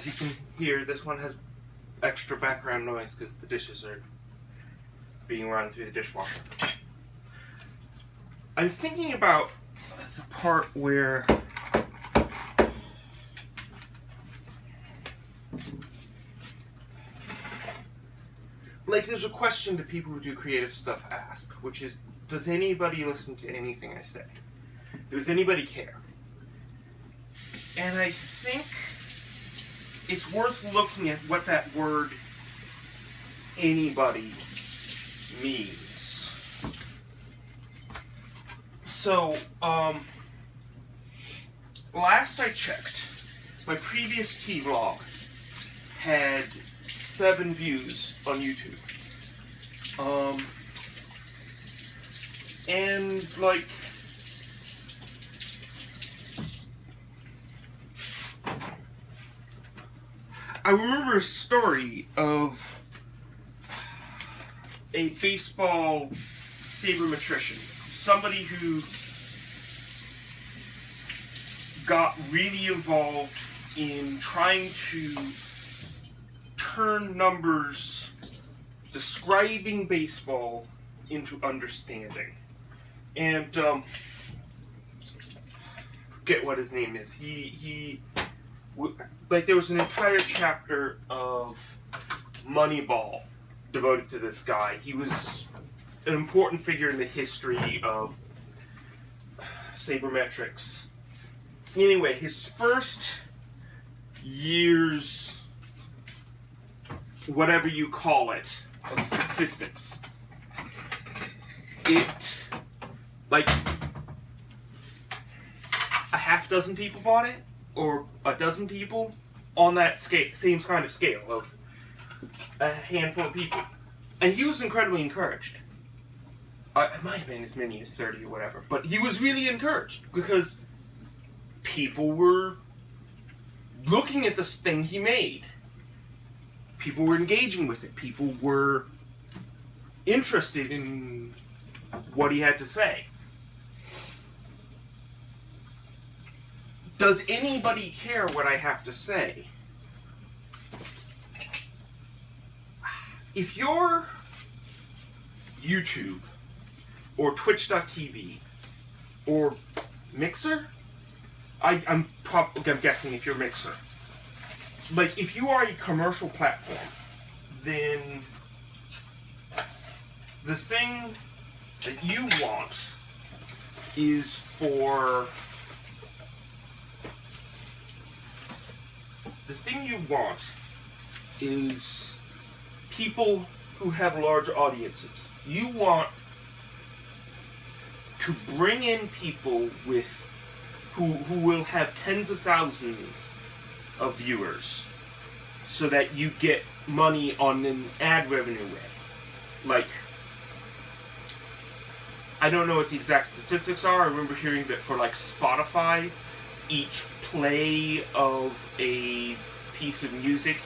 As you can hear, this one has extra background noise because the dishes are being run through the dishwasher. I'm thinking about the part where like there's a question that people who do creative stuff ask, which is does anybody listen to anything I say? Does anybody care? And I think it's worth looking at what that word anybody means. So, um, last I checked, my previous key vlog had seven views on YouTube. Um, and like, I remember a story of a baseball sabermetrician, somebody who got really involved in trying to turn numbers describing baseball into understanding. And um, forget what his name is. He he like there was an entire chapter of Moneyball devoted to this guy. He was an important figure in the history of sabermetrics. Anyway, his first years, whatever you call it, of statistics, it, like, a half dozen people bought it, or a dozen people on that scale, same kind of scale of a handful of people. And he was incredibly encouraged. Uh, it might have been as many as 30 or whatever, but he was really encouraged because people were looking at this thing he made. People were engaging with it. People were interested in what he had to say. Does anybody care what I have to say? If you're YouTube or Twitch.tv or Mixer, I, I'm, I'm guessing if you're Mixer, like if you are a commercial platform, then the thing that you want is for the thing you want is people who have large audiences. You want to bring in people with who who will have tens of thousands of viewers so that you get money on an ad revenue way. Like I don't know what the exact statistics are. I remember hearing that for like Spotify, each play of a piece of music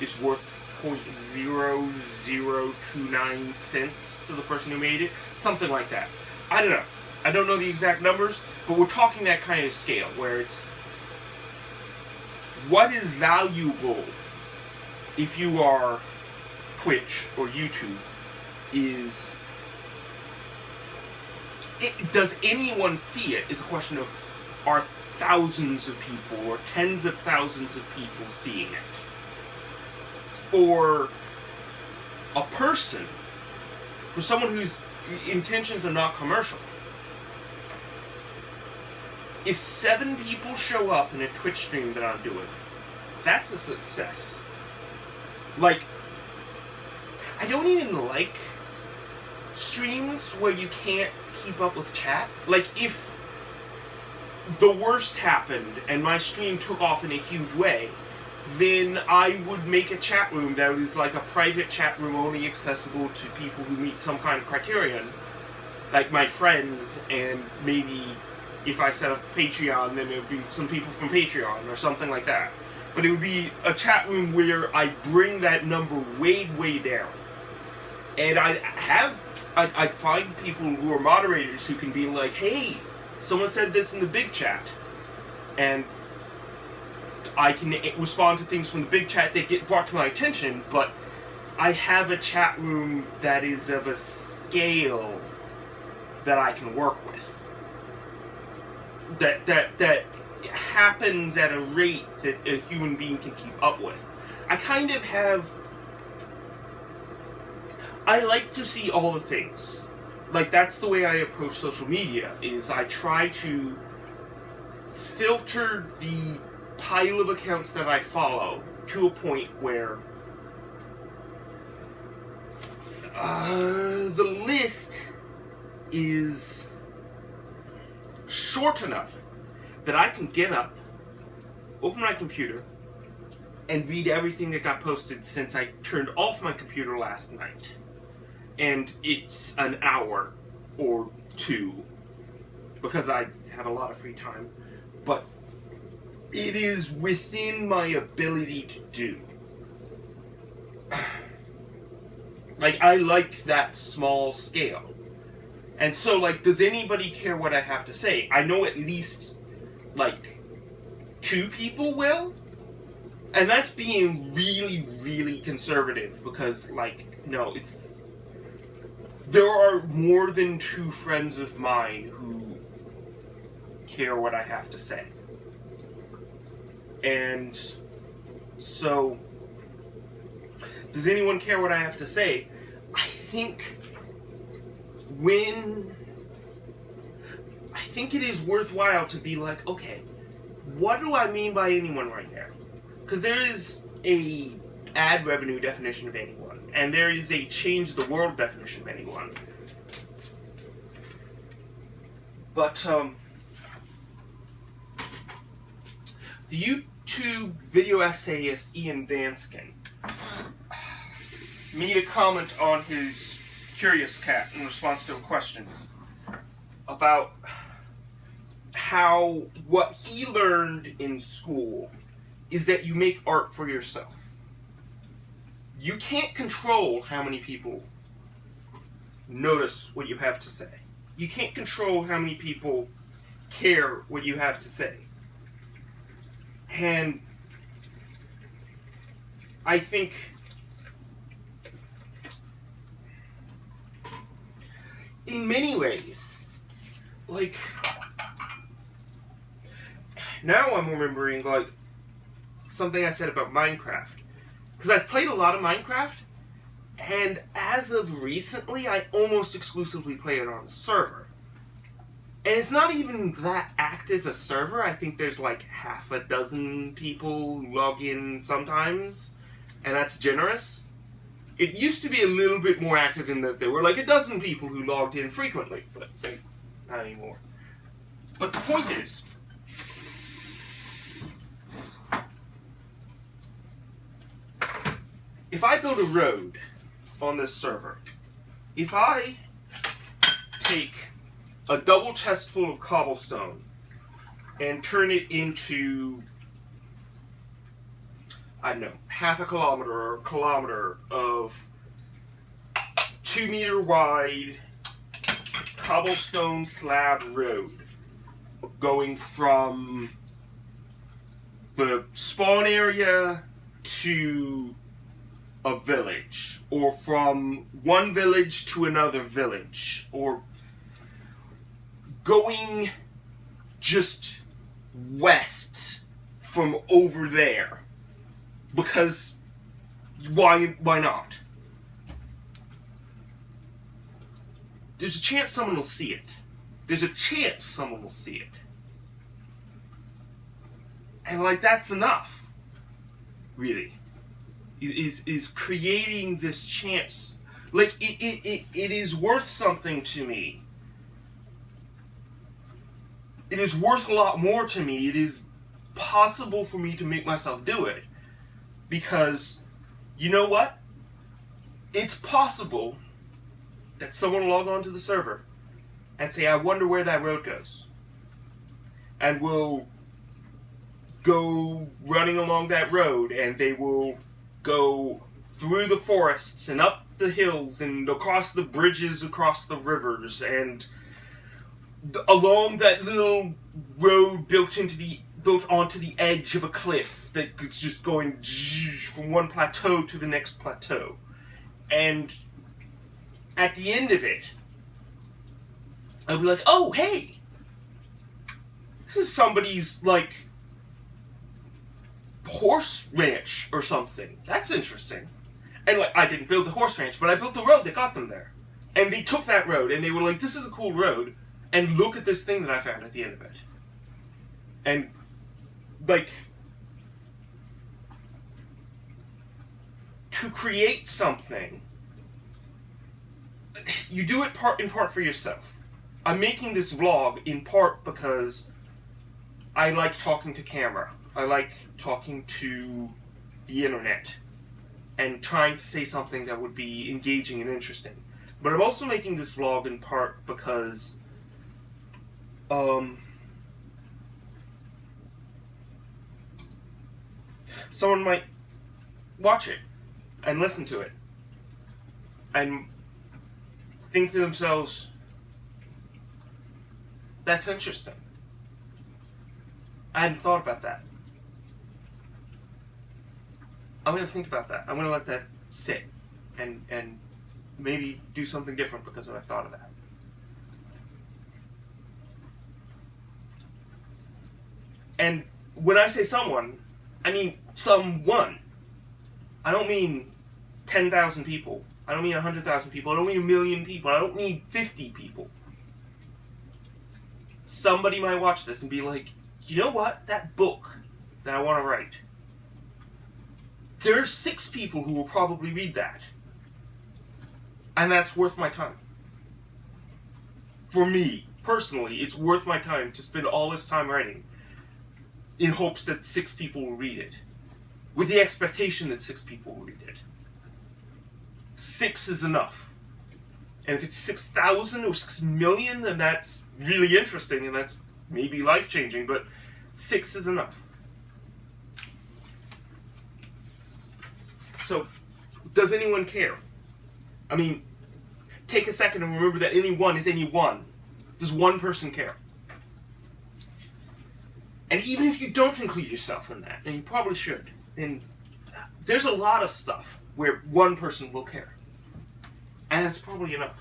is worth 0.0029 cents to the person who made it. Something like that. I don't know. I don't know the exact numbers, but we're talking that kind of scale where it's what is valuable if you are Twitch or YouTube is it, does anyone see it is a question of are thousands of people or tens of thousands of people seeing it. For a person, for someone whose intentions are not commercial, if seven people show up in a Twitch stream that I'm doing, that's a success. Like, I don't even like streams where you can't keep up with chat. Like, if the worst happened and my stream took off in a huge way, then I would make a chat room that is like a private chat room only accessible to people who meet some kind of criterion, like my friends, and maybe if I set up Patreon, then it would be some people from Patreon or something like that. But it would be a chat room where I bring that number way, way down. and I have I I find people who are moderators who can be like, hey, someone said this in the big chat, and I can respond to things from the big chat that get brought to my attention, but I have a chat room that is of a scale that I can work with. That that that happens at a rate that a human being can keep up with. I kind of have I like to see all the things. Like that's the way I approach social media is I try to filter the pile of accounts that I follow to a point where uh, the list is short enough that I can get up, open my computer, and read everything that got posted since I turned off my computer last night. And it's an hour or two because I have a lot of free time. But it is within my ability to do. Like, I like that small scale. And so, like, does anybody care what I have to say? I know at least, like, two people will. And that's being really, really conservative because, like, no, it's. There are more than two friends of mine who care what I have to say. And so, does anyone care what I have to say? I think when I think it is worthwhile to be like, okay, what do I mean by anyone right now? Because there is a ad revenue definition of anyone, and there is a change the world definition of anyone. But um, the YouTube video essayist Ian Danskin made a comment on his Curious Cat in response to a question about how what he learned in school is that you make art for yourself. You can't control how many people notice what you have to say. You can't control how many people care what you have to say. And I think in many ways, like now I'm remembering like something I said about Minecraft because I've played a lot of Minecraft, and as of recently, I almost exclusively play it on a server. And it's not even that active a server. I think there's like half a dozen people log in sometimes, and that's generous. It used to be a little bit more active in that there were like a dozen people who logged in frequently, but not anymore. But the point is, if I build a road on this server, if I take a double chest full of cobblestone and turn it into I don't know, half a kilometer or a kilometer of two meter wide cobblestone slab road going from the spawn area to a village or from one village to another village or going just west from over there because why why not? There's a chance someone will see it. There's a chance someone will see it. And like that's enough really is is creating this chance. Like it, it, it, it is worth something to me. It is worth a lot more to me. It is possible for me to make myself do it. Because you know what? It's possible that someone log on to the server and say i wonder where that road goes and will go running along that road and they will go through the forests and up the hills and across the bridges across the rivers and along that little road built into the built onto the edge of a cliff that's just going from one plateau to the next plateau. And at the end of it i'd be like oh hey this is somebody's like horse ranch or something that's interesting and like I didn't build the horse ranch, but I built the road that got them there. And they took that road and they were like, "This is a cool road," and look at this thing that I found at the end of it. And like to create something, you do it part in part for yourself. I'm making this vlog in part because I like talking to camera. I like talking to the internet and trying to say something that would be engaging and interesting. But I'm also making this vlog in part because um, someone might watch it and listen to it and think to themselves, that's interesting. I hadn't thought about that. I'm gonna think about that. I'm gonna let that sit, and and maybe do something different because I've thought of that. And when I say someone, I mean someone. I don't mean ten thousand people. I don't mean hundred thousand people. I don't mean a million people. I don't mean fifty people. Somebody might watch this and be like, you know what? That book that I want to write there are six people who will probably read that. And that's worth my time. For me, personally, it's worth my time to spend all this time writing in hopes that six people will read it. With the expectation that six people will read it. Six is enough. And if it's 6,000 or 6 million, then that's really interesting and that's maybe life changing, but six is enough. So, does anyone care? I mean, take a second and remember that any one is any one. Does one person care? And even if you don't include yourself in that, and you probably should, then there's a lot of stuff where one person will care. And that's probably enough.